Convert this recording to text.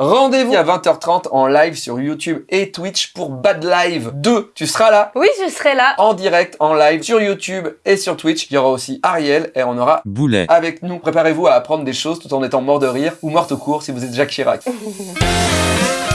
Rendez-vous à 20h30 en live sur YouTube et Twitch pour Bad Live 2. Tu seras là Oui, je serai là. en direct, en live, sur YouTube et sur Twitch. Il y aura aussi Ariel et on aura Boulet. avec nous. Préparez-vous à apprendre des choses tout en étant mort de rire ou morte au cours si vous êtes Jacques Chirac.